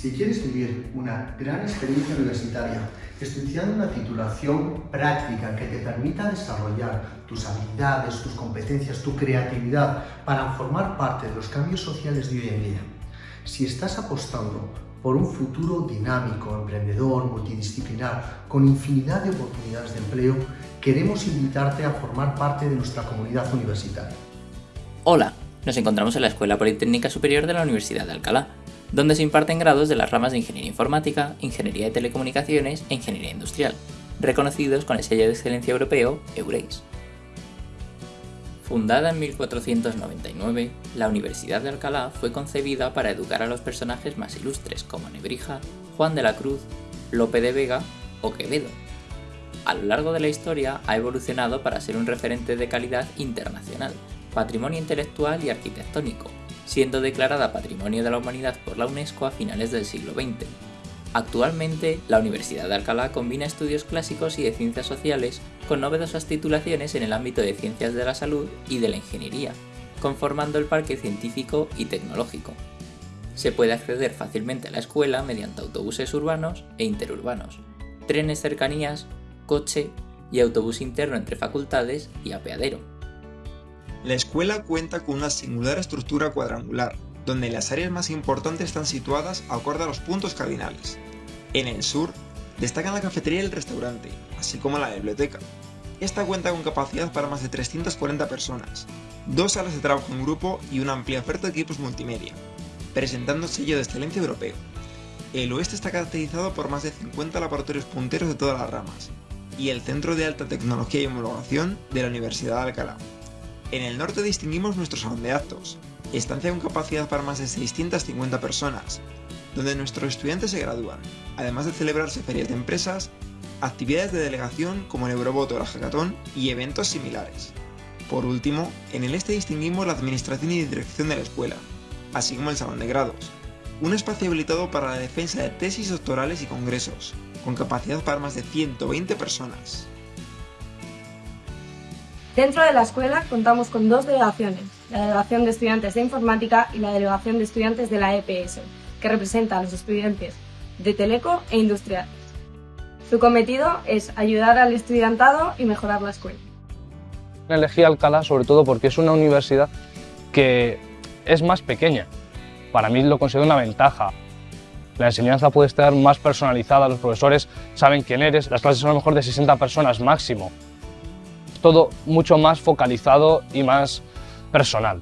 Si quieres vivir una gran experiencia universitaria, estudiando una titulación práctica que te permita desarrollar tus habilidades, tus competencias, tu creatividad para formar parte de los cambios sociales de hoy en día, si estás apostando por un futuro dinámico, emprendedor, multidisciplinar, con infinidad de oportunidades de empleo, queremos invitarte a formar parte de nuestra comunidad universitaria. Hola, nos encontramos en la Escuela Politécnica Superior de la Universidad de Alcalá, donde se imparten grados de las ramas de Ingeniería Informática, Ingeniería de Telecomunicaciones e Ingeniería Industrial, reconocidos con el sello de excelencia europeo EURES. Fundada en 1499, la Universidad de Alcalá fue concebida para educar a los personajes más ilustres como Nebrija, Juan de la Cruz, Lope de Vega o Quevedo. A lo largo de la historia ha evolucionado para ser un referente de calidad internacional, patrimonio intelectual y arquitectónico, siendo declarada Patrimonio de la Humanidad por la UNESCO a finales del siglo XX. Actualmente, la Universidad de Alcalá combina estudios clásicos y de ciencias sociales con novedosas titulaciones en el ámbito de ciencias de la salud y de la ingeniería, conformando el parque científico y tecnológico. Se puede acceder fácilmente a la escuela mediante autobuses urbanos e interurbanos, trenes cercanías, coche y autobús interno entre facultades y apeadero. La escuela cuenta con una singular estructura cuadrangular, donde las áreas más importantes están situadas acorde a los puntos cardinales. En el sur, destacan la cafetería y el restaurante, así como la biblioteca. Esta cuenta con capacidad para más de 340 personas, dos salas de trabajo en grupo y una amplia oferta de equipos multimedia, presentando sello de excelencia europeo. El oeste está caracterizado por más de 50 laboratorios punteros de todas las ramas, y el Centro de Alta Tecnología y Homologación de la Universidad de Alcalá. En el norte distinguimos nuestro salón de actos, estancia con capacidad para más de 650 personas, donde nuestros estudiantes se gradúan, además de celebrarse ferias de empresas, actividades de delegación como el Eurobot o la Hackathon y eventos similares. Por último, en el este distinguimos la administración y dirección de la escuela, así como el salón de grados, un espacio habilitado para la defensa de tesis doctorales y congresos, con capacidad para más de 120 personas. Dentro de la escuela contamos con dos delegaciones, la Delegación de Estudiantes de Informática y la Delegación de Estudiantes de la EPS, que representa a los estudiantes de Teleco e Industrial. Su cometido es ayudar al estudiantado y mejorar la escuela. Elegí Alcalá sobre todo porque es una universidad que es más pequeña. Para mí lo considero una ventaja. La enseñanza puede estar más personalizada, los profesores saben quién eres, las clases son a lo mejor de 60 personas máximo todo mucho más focalizado y más personal.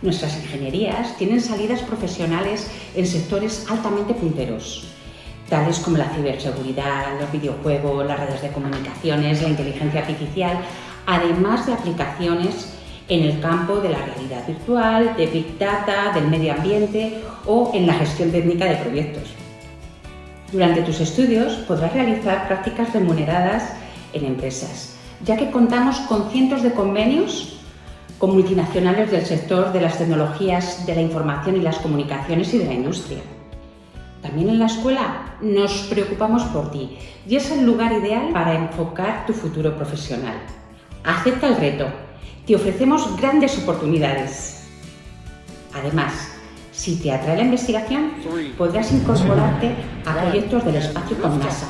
Nuestras ingenierías tienen salidas profesionales en sectores altamente punteros, tales como la ciberseguridad, los videojuegos, las redes de comunicaciones, la inteligencia artificial, además de aplicaciones en el campo de la realidad virtual, de Big Data, del medio ambiente o en la gestión técnica de proyectos. Durante tus estudios podrás realizar prácticas remuneradas en empresas, ya que contamos con cientos de convenios con multinacionales del sector de las tecnologías de la información y las comunicaciones y de la industria. También en la escuela nos preocupamos por ti y es el lugar ideal para enfocar tu futuro profesional. Acepta el reto, te ofrecemos grandes oportunidades. Además, si te atrae la investigación, podrás incorporarte a proyectos del espacio con NASA,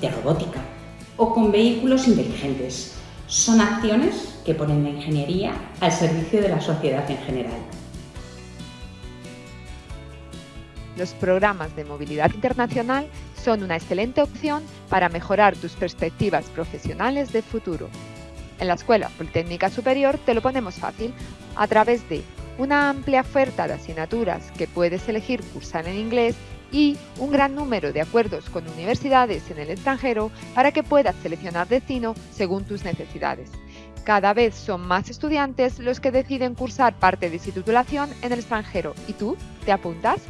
de robótica, o con vehículos inteligentes. Son acciones que ponen la ingeniería al servicio de la sociedad en general. Los programas de movilidad internacional son una excelente opción para mejorar tus perspectivas profesionales de futuro. En la Escuela Politécnica Superior te lo ponemos fácil a través de una amplia oferta de asignaturas que puedes elegir cursar en inglés y un gran número de acuerdos con universidades en el extranjero para que puedas seleccionar destino según tus necesidades. Cada vez son más estudiantes los que deciden cursar parte de su titulación en el extranjero. ¿Y tú? ¿Te apuntas?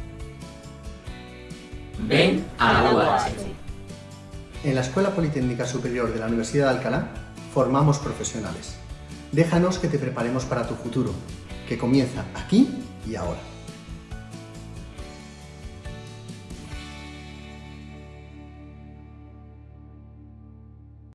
Ven a la UAH. En la Escuela Politécnica Superior de la Universidad de Alcalá formamos profesionales. Déjanos que te preparemos para tu futuro, que comienza aquí y ahora.